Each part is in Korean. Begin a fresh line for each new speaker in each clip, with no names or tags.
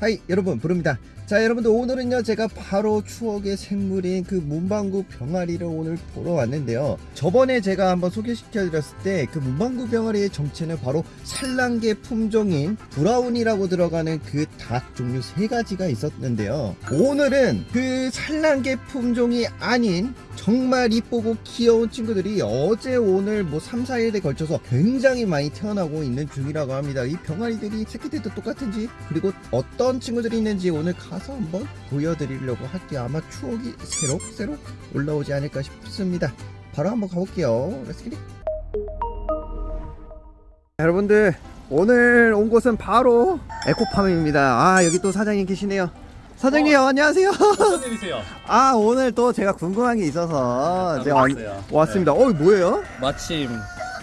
Hi 여러분 브르입니다. 자 여러분들 오늘은요 제가 바로 추억의 생물인 그 문방구 병아리를 오늘 보러 왔는데요. 저번에 제가 한번 소개시켜 드렸을 때 그 문방구 병아리의 정체는 바로 산란계 품종인 brown이라고 들어가는 그 닭 종류 세 가지가 있었는데요. 오늘은 그 산란계 품종이 아닌 정말 이쁘고 귀여운 친구들이 어제 오늘 뭐 3, 4일에 걸쳐서 굉장히 많이 태어나고 있는 중이라고 합니다. 이 병아리들이 새끼들도 똑같은지 그리고 어떤 친구들이 있는지 오늘 가서 한번 보여드리려고 할게요. 아마 추억이 새록새록 올라오지 않을까 싶습니다. 바로 한번 가볼게요. Let's get it 여러분들 오늘 온 곳은 바로 에코팜입니다. 아 여기 또 사장님 계시네요 사장님 안녕하세요
무슨 일이세요?
아 오늘 또 제가 궁금한 게 있어서
네,
제가 왔-
왔어요.
왔습니다 어 뭐예요?
마침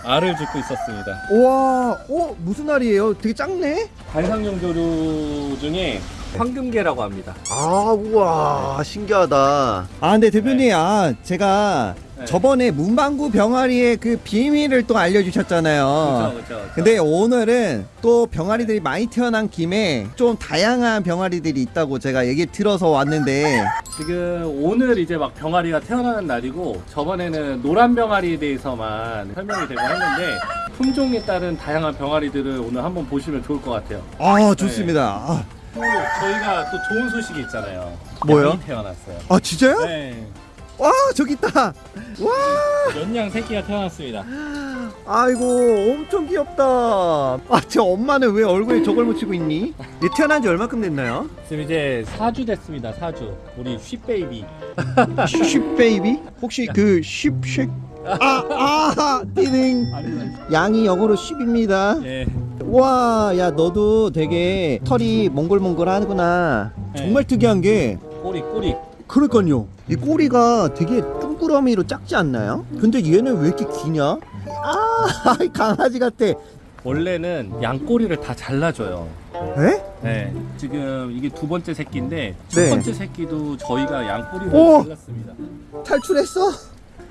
알을 줍고 있었습니다.
우와 어 무슨 알이에요? 되게 작네
관상용 조류 중에 황금계라고 합니다.
아 우와 신기하다 아 근데 대표님 아 제가
네.
저번에 문방구 병아리의 그 비밀을 또 알려주셨잖아요
그렇죠, 그렇죠.
근데 오늘은 또 병아리들이 많이 태어난 김에 좀 다양한 병아리들이 있다고 제가 얘기 들어서 왔는데
지금 오늘 이제 막 병아리가 태어나는 날이고 저번에는 노란 병아리에 대해서만 설명이 되고 했는데 품종에 따른 다양한 병아리들을 오늘 한번 보시면 좋을 것 같아요.
아 좋습니다 아,
또 저희가 또 좋은 소식이 있잖아요.
뭐요?
태어났어요.
아 진짜요?
네.
와 저기 있다 와
면양 새끼가 태어났습니다.
아이고 엄청 귀엽다 아저 엄마는 왜 얼굴에 저걸 묻히고 있니? 얘 태어난 지 얼마큼 됐나요?
지금 이제 4주 됐습니다. 4주. 우리
sheep baby. Sheep baby? 혹시 그 sheep쉑 아아 띠링 양이 영어로 쉽입니다
예.
와 야 너도 되게 털이 몽글몽글 하구나 정말 특이한 게
꼬리 꼬리.
그러니까요 이 꼬리가 되게 둥그러미로 작지 않나요? 근데 얘는 왜 이렇게 기냐? 아 강아지 같아
원래는 양꼬리를 다 잘라줘요.
에?
네. 지금 이게 두 번째 새끼인데 첫
네.
번째 새끼도 저희가 양꼬리를
오!
잘랐습니다.
탈출했어?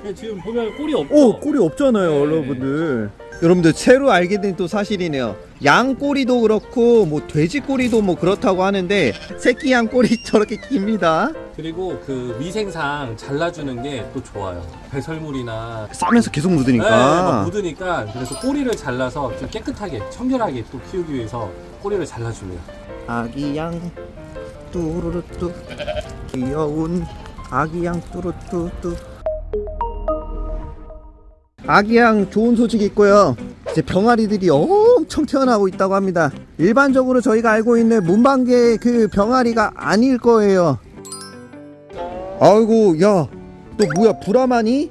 근데 지금 보면 꼬리 없죠?
오 꼬리 없잖아요
네.
여러분들 여러분들 새로 알게 된 또 사실이네요 양 꼬리도 그렇고 뭐 돼지 꼬리도 뭐 그렇다고 하는데 새끼 양 꼬리 저렇게 깁니다
그리고 그 위생상 잘라주는 게 또 좋아요. 배설물이나
싸면서 계속
네, 막
묻으니까
묻으니까 그래서 꼬리를 잘라서 좀 깨끗하게 청결하게 또 키우기 위해서 꼬리를 잘라줍니다.
아기 양 뚜루루뚜 귀여운 아기 양 뚜루뚜뚜 아기 양 좋은 소식이 있고요 이제 병아리들이 엄청 태어나고 있다고 합니다 일반적으로 저희가 알고 있는 문방개 그 병아리가 아닐 거예요 아이고 야너 뭐야 브라마니?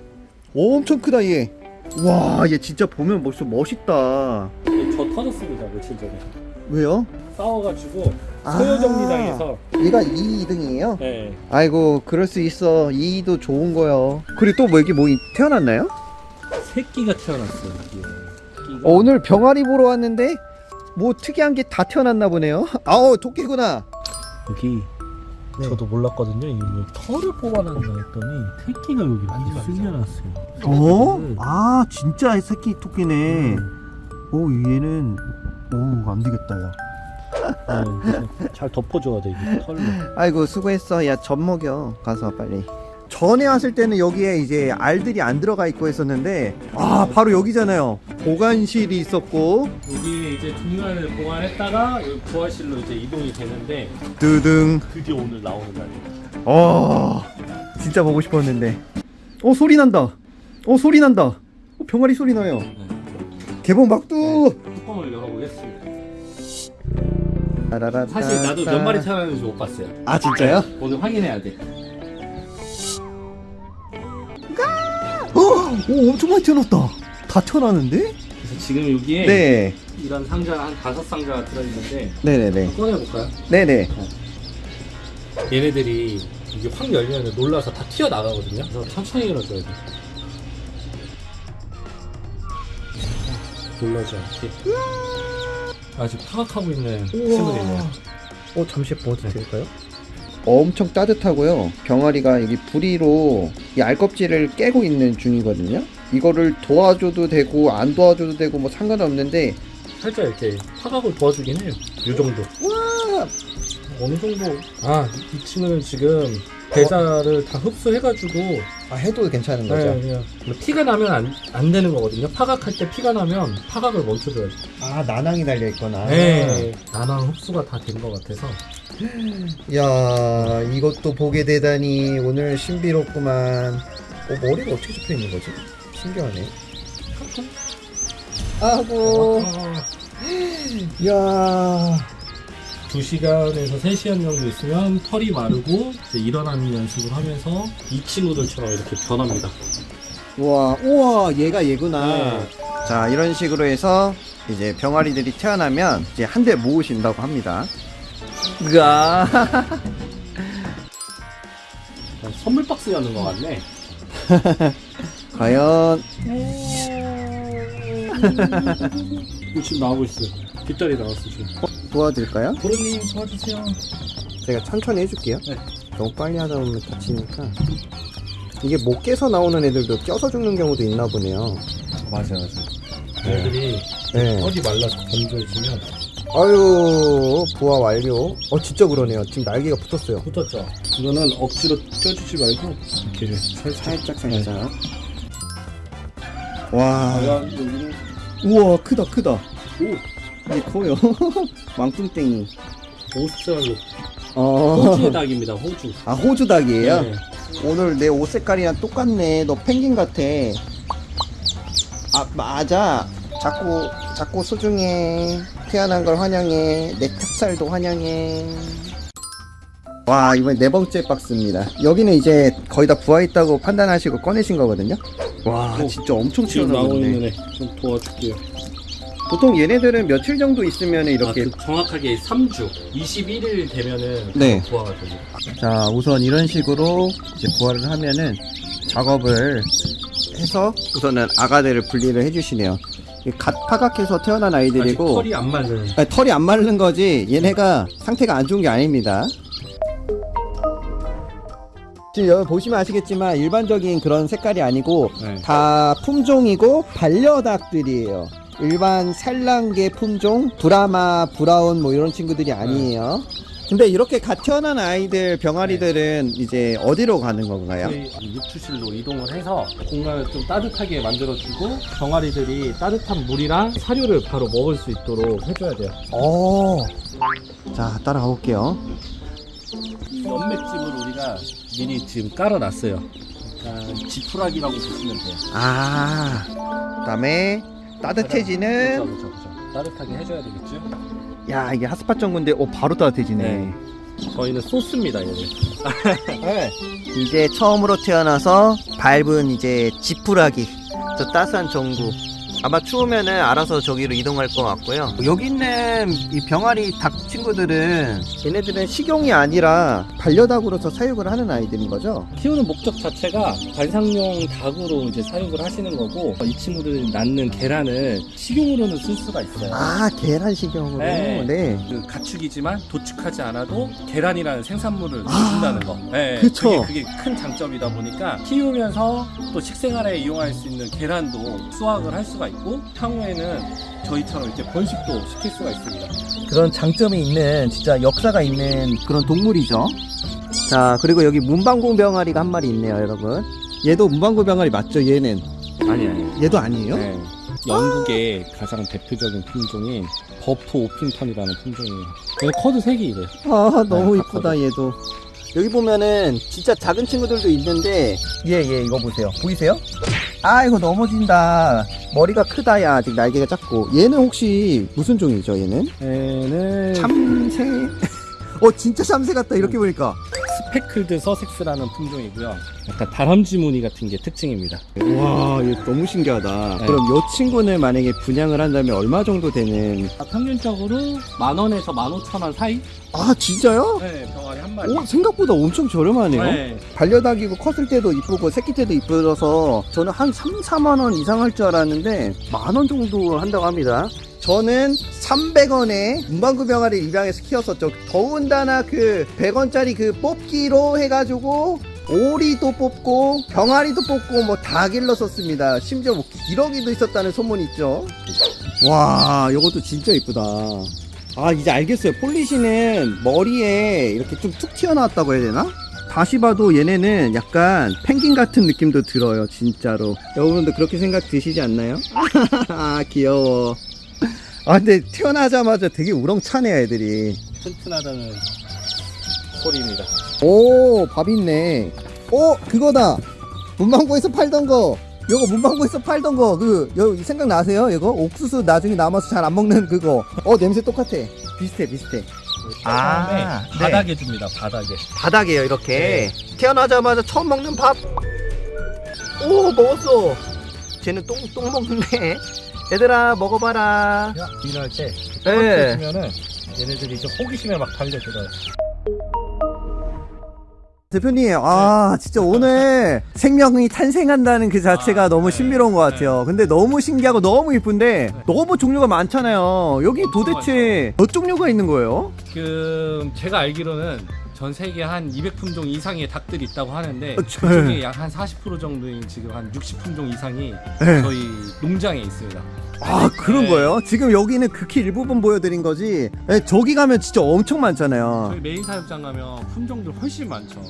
엄청 크다 얘 와 얘 진짜 보면 벌써 멋있다
저 터졌습니다 며칠 전에.
왜요?
싸워가지고
아.
소요정리당해서
얘가 2등이에요?
네.
아이고 그럴 수 있어 이도 좋은 거요 그리고 또 뭐 여기 뭐 이- 태어났나요?
새끼가 태어났어요. 이게. 새끼가
어, 오늘 병아리 보러 왔는데 뭐 특이한 게 다 태어났나 보네요 아우 토끼구나
여기
네.
저도 몰랐거든요. 이게 뭐 털을 뽑아놨나 했더니 새끼가 여기 많이 숨겨놨어요.
어?
네.
아 진짜 새끼 토끼네 오 얘는 오 안되겠다 야
네, 잘 덮어줘야 돼 이게 털로.
아이고 수고했어 야 젖 먹여 가서 빨리 전에 왔을 때는 여기에 이제 알들이 안 들어가 있고 했었는데 아 바로 여기잖아요 보관실이 있었고
여기 이제 중간에 보관했다가 여기 부화실로 이제 이동이 되는데
드등
드디어 오늘 나오는 날이에요.
어 진짜 보고 싶었는데 어 소리 난다 어 소리 난다 어, 병아리 소리 나요 개봉 막두
뚜껑을 열어보겠습니다. 사실 나도 몇 마리 태어났는지 못 봤어요.
아 진짜요?
오늘 확인해야 돼.
오 엄청 많이 태어났다 다 태어나는데?
그래서 지금 여기에
네
이런 상자 한 다섯 상자가 들어있는데
네네네
꺼내볼까요?
네네
얘네들이 이게 확 열면 놀라서 다 튀어나가거든요. 그래서 천천히 열어줘야 돼. 놀라지 않게. 아직 파악하고 있는 친구들이네요.
어 잠시 보여드릴까요? 엄청 따뜻하고요 병아리가 여기 부리로 이 알껍질을 깨고 있는 중이거든요 이거를 도와줘도 되고 안 도와줘도 되고 뭐 상관없는데
살짝 이렇게 파각을 도와주긴 해요. 요 정도.
와
어느 정도. 아, 이 친구는 지금 대자를 다 흡수해가지고
아, 해도 괜찮은
네, 그냥 뭐 피가 나면 안, 안 되는 거거든요. 파각할 때 피가 나면 파각을 멈춰줘야죠.
아 나낭이 달려 있거나
네. 나랑 흡수가 다 된 것 같아서.
야 이것도 보게 되다니 오늘 신비롭구만. 어 머리가 어떻게 접혀 있는 거지? 신기하네. 아고. 야.
2시간에서 3시간 정도 있으면 털이 마르고 이제 일어나는 연습을 하면서 이 친구들처럼 이렇게 변합니다.
우와 우와 얘가 얘구나.
네.
자 이런 식으로 해서 이제 병아리들이 태어나면 이제 한 대 모으신다고 합니다 으아
선물 박스 여는 것 같네.
과연
지금 나오고 있어요. 뒷다리 나왔어 지금.
도와드릴까요?
도련님 도와주세요.
제가 천천히 해줄게요.
네.
너무 빨리 하다 보면 다치니까. 이게 못 깨서 나오는 애들도 껴서 죽는 경우도 있나 보네요.
맞아 맞아. 애들이
네.
털이 말라서 건조해지면
아유, 부화 완료. 어, 진짜 그러네요. 지금 날개가 붙었어요.
붙었죠. 이거는 억지로 껴주지 말고 이렇게 살짝
살짝, 살짝. 와.
여기는
우와, 크다, 크다.
오
이게 커요. 왕뚱땡이.
오스트랄로
어.
호주의 닭입니다. 호주.
아, 호주 닭이에요?
네.
오늘 내 옷 색깔이랑 똑같네. 너 펭귄 같아. 아, 맞아. 자꾸, 자꾸 소중해. 태어난 걸 환영해. 내 탑살도 환영해. 와, 이번에 네 번째 박스입니다. 여기는 이제 거의 다 부화했다고 판단하시고 꺼내신 거거든요. 와,
오,
진짜 엄청 튀어나오네.
좀 도와줄게요.
보통 얘네들은 며칠 정도 있으면 이렇게.
아, 그 정확하게 3주, 21일 되면은
네.
부화가 됩니다.
자, 우선 이런 식으로 이제 부화를 하면은 작업을 해서 우선은 아가들을 분리를 해주시네요. 이갓 파각해서 태어난 아이들이고
털이 안 마른.
아니, 털이 안 마르는 거지 얘네가 상태가 안 좋은 게 아닙니다. 지금 여기 보시면 아시겠지만 일반적인 그런 색깔이 아니고
네.
다 품종이고 반려닭들이에요. 일반 산란계 품종 브라마 브라운 뭐 이런 친구들이 아니에요. 근데 이렇게 갓 태어난 아이들 병아리들은 이제 어디로 가는 건가요?
저희 육추실로 이동을 해서 공간을 좀 따뜻하게 만들어주고 병아리들이 따뜻한 물이랑 사료를 바로 먹을 수 있도록 해줘야 돼요.
어. 자 따라가 볼게요.
연맥집을 우리가 미리 지금 깔아놨어요. 그러니까 지푸라기라고 보시면 돼요.
아. 그다음에 따뜻해지는
그렇죠, 그렇죠, 그렇죠. 따뜻하게 해줘야 되겠죠.
야 이게 핫스팟 전구인데 오 바로 따뜻해지네.
네. 저희는 소스입니다, 얘는.
네. 이제 처음으로 태어나서 밟은 이제 지푸라기 저 따스한 전구 아마 추우면은 알아서 저기로 이동할 것 같고요 여기 있는 이 병아리 닭 친구들은 얘네들은 식용이 아니라 반려닭으로서 사육을 하는 아이들인 거죠
키우는 목적 자체가 관상용 닭으로 이제 사육을 하시는 거고 이 친구들이 낳는 계란을 식용으로는 쓸 수가 있어요.
아 계란 식용으로
네.
네.
그 가축이지만 도축하지 않아도 계란이라는 생산물을
아,
준다는 거. 네,
그쵸.
그게, 그게 큰 장점이다 보니까 키우면서 또 식생활에 이용할 수 있는 계란도 수확을 할 수가 있고 향후에는 저희처럼 이렇게 번식도 시킬 수가 있습니다.
그런 장점이 있는 진짜 역사가 있는 그런 동물이죠. 자 그리고 여기 문방구 병아리가 한 마리 있네요, 여러분. 얘도 문방구 병아리 맞죠? 얘는
아니 아니.
얘도 아니에요?
네. 영국의 가장 대표적인 품종이 Buff Orpington이라는 품종이에요. 얘 커드 색이 이래요.
아 너무
네,
이쁘다 얘도. 여기 보면은 진짜 작은 친구들도 있는데 얘얘 이거 보세요. 보이세요? 아 이거 넘어진다. 머리가 크다 야 아직 날개가 작고. 얘는 혹시 무슨 종이죠? 얘는?
얘는
참새. 어 진짜 참새 같다 이렇게 보니까.
스페클드 서섹스라는 품종이고요. 약간 다람쥐 무늬 같은 게 특징입니다.
와, 너무 신기하다.
네.
그럼 이 친구는 만약에 분양을 한다면 얼마 정도 되는?
평균적으로 만 원에서 만 오천 원 사이?
아, 진짜요?
네, 병아리 한 마리.
오, 생각보다 엄청 저렴하네요.
네.
반려닭이고 컸을 때도 이쁘고 새끼 때도 이쁘어서 저는 한 3, 4만 원 이상 할 줄 알았는데 만 원 정도 한다고 합니다. 저는 300원에 문방구 병아리 입양해서 키웠었죠. 더군다나 그 100원짜리 그 뽑기로 해가지고 오리도 뽑고 병아리도 뽑고 뭐 다 길렀었습니다. 심지어 뭐 기러기도 있었다는 소문이 있죠. 와, 이것도 진짜 이쁘다. 아, 이제 알겠어요. 폴리시는 머리에 이렇게 좀 툭 튀어나왔다고 해야 되나? 다시 봐도 얘네는 약간 펭귄 같은 느낌도 들어요, 진짜로. 여러분도 그렇게 생각 드시지 않나요? 아, 귀여워. 아, 근데 태어나자마자 되게 우렁차네, 애들이.
튼튼하다는 소리입니다.
오, 밥 있네. 오, 그거다. 문방구에서 팔던 거. 요거 문방구에서 팔던 거. 그, 요, 생각나세요? 이거? 옥수수 나중에 남아서 잘 안 먹는 그거. 어, 냄새 똑같아. 비슷해, 비슷해. 아,
처음에
네.
바닥에 줍니다. 바닥에.
바닥이에요, 이렇게. 태어나자마자 처음 먹는 밥. 오, 먹었어. 쟤는 똥, 똥 먹는데. 얘들아, 먹어봐라.
야, 일할 때
네.
주면은 얘네들이 이제 호기심에 막 달려들어요.
대표님, 아, 진짜 오늘 생명이 탄생한다는 그 자체가
아,
너무
네.
신비로운 것 같아요. 근데 너무 신기하고 너무 이쁜데 너무 종류가 많잖아요. 여기 도대체 몇 종류가 있는 거예요?
지금 제가 알기로는 전 세계 한 200품종 이상의 닭들이 있다고 하는데
어, 저-
그 중에 약 한 40% 정도인 지금 한 60품종 이상이
네.
저희 농장에 있습니다.
아, 그런
네.
거예요? 지금 여기는 극히 일부분 보여드린 거지. 네, 저기 가면 진짜 엄청 많잖아요.
저희 메인 사육장 가면 품종들 훨씬 많죠.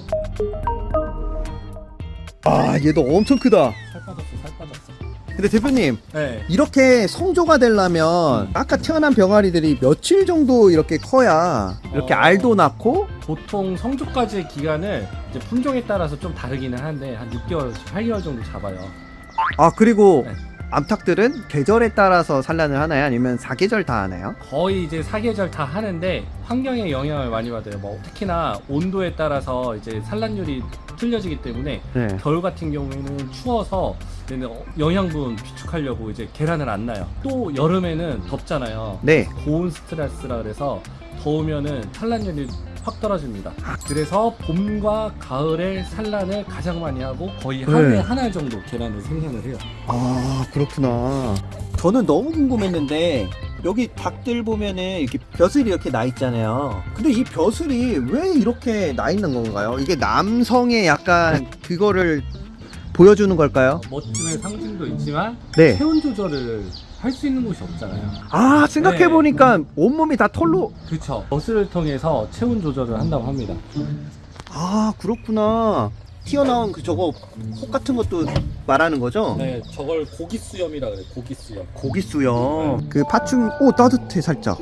아, 얘도 엄청 크다.
살 빠졌어, 살 빠졌어.
근데 대표님,
네.
이렇게 성조가 되려면 아까 태어난 병아리들이 며칠 정도 이렇게 커야 이렇게
어.
알도 낳고
보통 성조까지의 기간을 이제 품종에 따라서 좀 다르기는 한데 한 6개월에서 8개월 정도 잡아요.
아 그리고
네.
암탉들은 계절에 따라서 산란을 하나요? 아니면 사계절 다 하나요?
거의 이제 사계절 다 하는데 환경에 영향을 많이 받아요. 뭐 특히나 온도에 따라서 이제 산란율이 틀려지기 때문에
네.
겨울 같은 경우에는 추워서 영양분 비축하려고 이제 계란을 안 나요. 또 여름에는 덥잖아요.
네.
고온 스트레스라 그래서 더우면은 산란율이 확 떨어집니다. 그래서 봄과 가을에 산란을 가장 많이 하고 거의 하루에
네.
하나 정도 계란을 생산을 해요.
아 그렇구나. 저는 너무 궁금했는데 여기 닭들 보면은 이렇게 벼슬이 이렇게 나 있잖아요. 근데 이 벼슬이 왜 이렇게 나 있는 건가요? 이게 남성의 약간 그거를 보여주는 걸까요?
멋짐의 상징도 있지만
네.
체온 조절을 할 수 있는 곳이 없잖아요.
아 생각해 보니까 온몸이 다 털로.
그쵸. 버스를 통해서 체온 조절을 한다고 합니다.
아 그렇구나. 튀어나온 그 저거 혹 같은 것도 말하는 거죠?
네, 저걸 고기 수염이라 그래. 고기 수염.
고기 수염. 그 파충 오 따뜻해 살짝.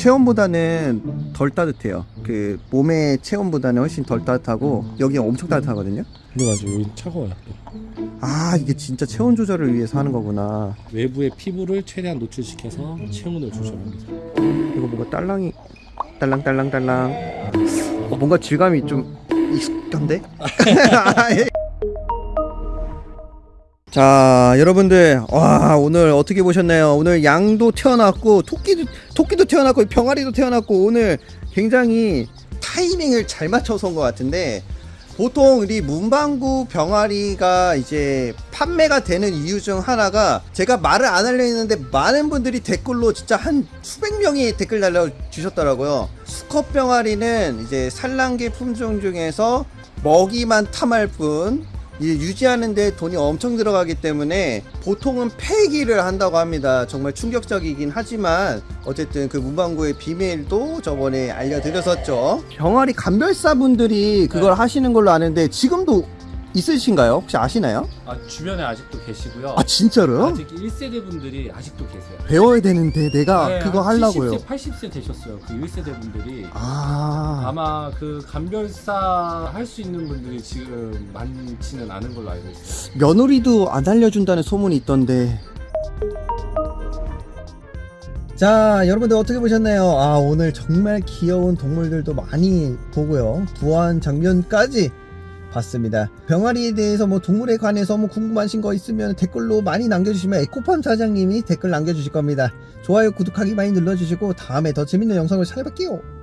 체온보다는 덜 따뜻해요. 그 몸의 체온보다는 훨씬 덜 따뜻하고 여기 엄청 따뜻하거든요.
근데 맞아, 여기 차가워요.
아 이게 진짜 체온 조절을 위해서 하는 거구나.
외부의 피부를 최대한 노출시켜서 체온을 조절합니다.
이거 뭔가 딸랑이 딸랑딸랑딸랑. 어, 뭔가 질감이 좀 익숙한데? 자 여러분들 와 오늘 어떻게 보셨나요 오늘 양도 태어났고 토끼도 토끼도 태어났고 병아리도 태어났고 오늘 굉장히 타이밍을 잘 맞춰서 온 것 같은데 보통 우리 문방구 병아리가 이제 판매가 되는 이유 중 하나가 제가 말을 안 하려 했는데 많은 분들이 댓글로 진짜 한 수백 명이 댓글 달려주셨더라고요. 수컷 병아리는 이제 산란계 품종 중에서 먹이만 탐할 뿐 유지하는데 돈이 엄청 들어가기 때문에 보통은 폐기를 한다고 합니다. 정말 충격적이긴 하지만 어쨌든 그 문방구의 비밀도 저번에 알려드렸었죠. 병아리 감별사 분들이 그걸
네.
하시는 걸로 아는데 지금도 있으신가요? 혹시 아시나요?
아, 주변에 아직도 계시고요.
아 진짜로요?
아직 1세대 분들이 아직도 계세요.
배워야 되는데 내가
네,
그거
한
하려고요.
70세, 80세 되셨어요. 그 1세대 분들이.
아,
아마 그 감별사 할 수 있는 분들이 지금 많지는 않은 걸로 알고 있어요.
며느리도 안 알려준다는 소문이 있던데. 자, 여러분들 어떻게 보셨나요? 아, 오늘 정말 귀여운 동물들도 많이 보고요. 부화한 장면까지 봤습니다. 병아리에 대해서 뭐 동물에 관해서 뭐 궁금하신 거 있으면 댓글로 많이 남겨주시면 에코팜 사장님이 댓글 남겨주실 겁니다. 좋아요, 구독하기 많이 눌러주시고 다음에 더 재밌는 영상을 찾아뵐게요.